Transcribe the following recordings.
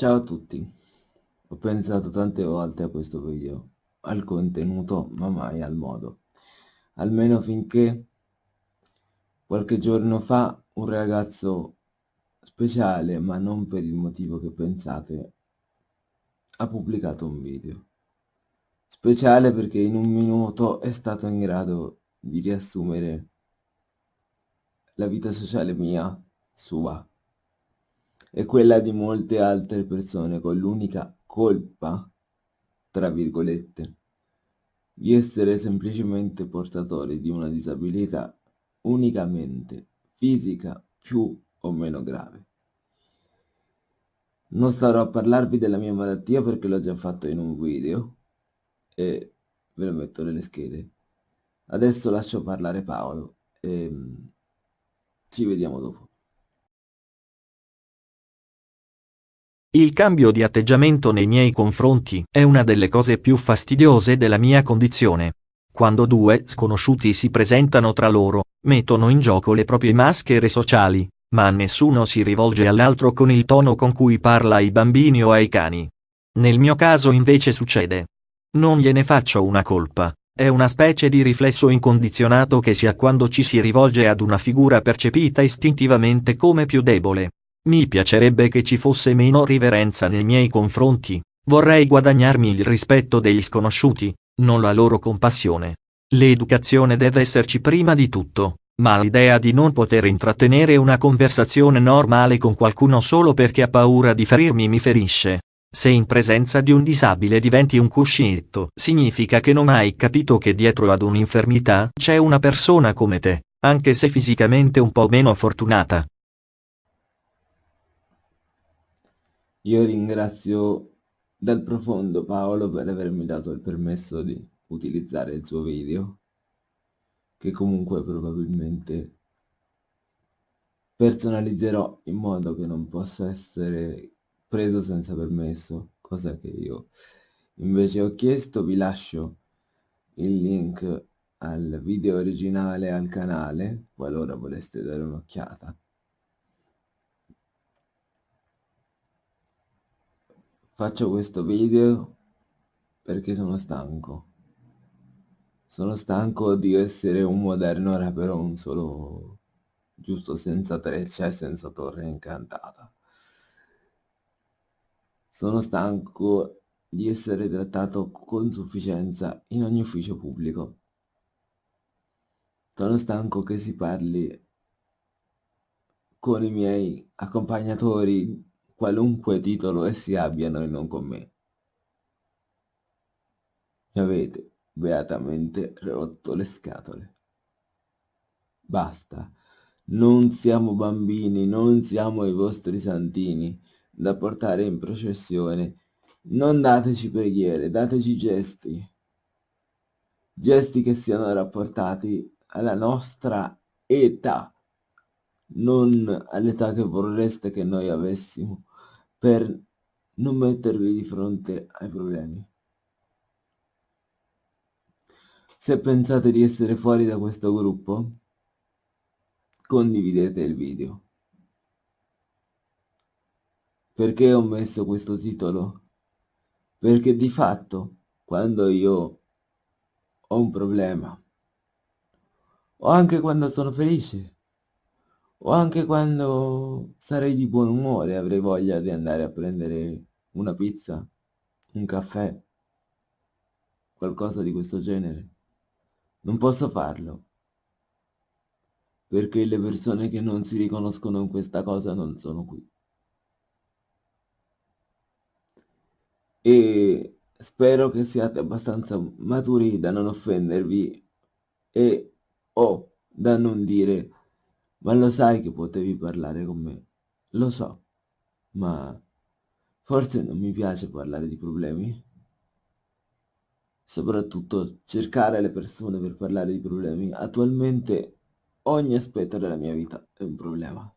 Ciao a tutti, ho pensato tante volte a questo video, al contenuto, ma mai al modo. Almeno finché qualche giorno fa un ragazzo speciale, ma non per il motivo che pensate, ha pubblicato un video. Speciale perché in un minuto è stato in grado di riassumere la vita sociale mia, sua, e quella di molte altre persone con l'unica colpa, tra virgolette, di essere semplicemente portatori di una disabilità unicamente fisica più o meno grave. Non starò a parlarvi della mia malattia perché l'ho già fatto in un video e ve lo metto nelle schede. Adesso lascio parlare Paolo e ci vediamo dopo. Il cambio di atteggiamento nei miei confronti è una delle cose più fastidiose della mia condizione. Quando due sconosciuti si presentano tra loro, mettono in gioco le proprie maschere sociali, ma nessuno si rivolge all'altro con il tono con cui parla ai bambini o ai cani. Nel mio caso invece succede. Non gliene faccio una colpa, è una specie di riflesso incondizionato che si ha quando ci si rivolge ad una figura percepita istintivamente come più debole. Mi piacerebbe che ci fosse meno riverenza nei miei confronti, vorrei guadagnarmi il rispetto degli sconosciuti, non la loro compassione. L'educazione deve esserci prima di tutto, ma l'idea di non poter intrattenere una conversazione normale con qualcuno solo perché ha paura di ferirmi mi ferisce. Se in presenza di un disabile diventi un cuscinetto, significa che non hai capito che dietro ad un'infermità c'è una persona come te, anche se fisicamente un po' meno fortunata. Io ringrazio dal profondo Paolo per avermi dato il permesso di utilizzare il suo video, che comunque probabilmente personalizzerò in modo che non possa essere preso senza permesso, cosa che io invece ho chiesto. Vi lascio il link al video originale al canale, qualora voleste dare un'occhiata. Faccio questo video perché sono stanco. Sono stanco di essere un moderno rapero, solo giusto senza treccia e senza torre incantata. Sono stanco di essere trattato con sufficienza in ogni ufficio pubblico. Sono stanco che si parli con i miei accompagnatori qualunque titolo essi abbiano e non con me. Mi avete beatamente rotto le scatole. Basta, non siamo bambini, non siamo i vostri santini da portare in processione. Non dateci preghiere, dateci gesti. Gesti che siano rapportati alla nostra età, non all'età che vorreste che noi avessimo per non mettervi di fronte ai problemi. Se pensate di essere fuori da questo gruppo, condividete il video. Perché ho messo questo titolo? Perché di fatto, quando io ho un problema, o anche quando sono felice, o anche quando sarei di buon umore avrei voglia di andare a prendere una pizza, un caffè, qualcosa di questo genere. Non posso farlo, perché le persone che non si riconoscono in questa cosa non sono qui. E spero che siate abbastanza maturi da non offendervi e o da non dire ma lo sai che potevi parlare con me? Lo so, ma forse non mi piace parlare di problemi. Soprattutto cercare le persone per parlare di problemi. Attualmente ogni aspetto della mia vita è un problema.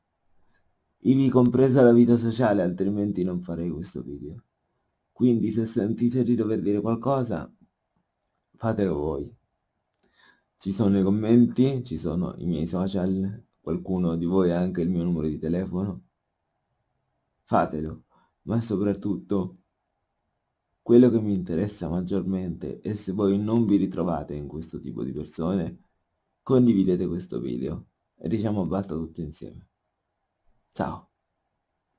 Ivi compresa la vita sociale, altrimenti non farei questo video. Quindi se sentite di dover dire qualcosa, fatelo voi. Ci sono i commenti, ci sono i miei social, qualcuno di voi ha anche il mio numero di telefono, fatelo, ma soprattutto quello che mi interessa maggiormente è se voi non vi ritrovate in questo tipo di persone, condividete questo video e diciamo basta tutti insieme. Ciao!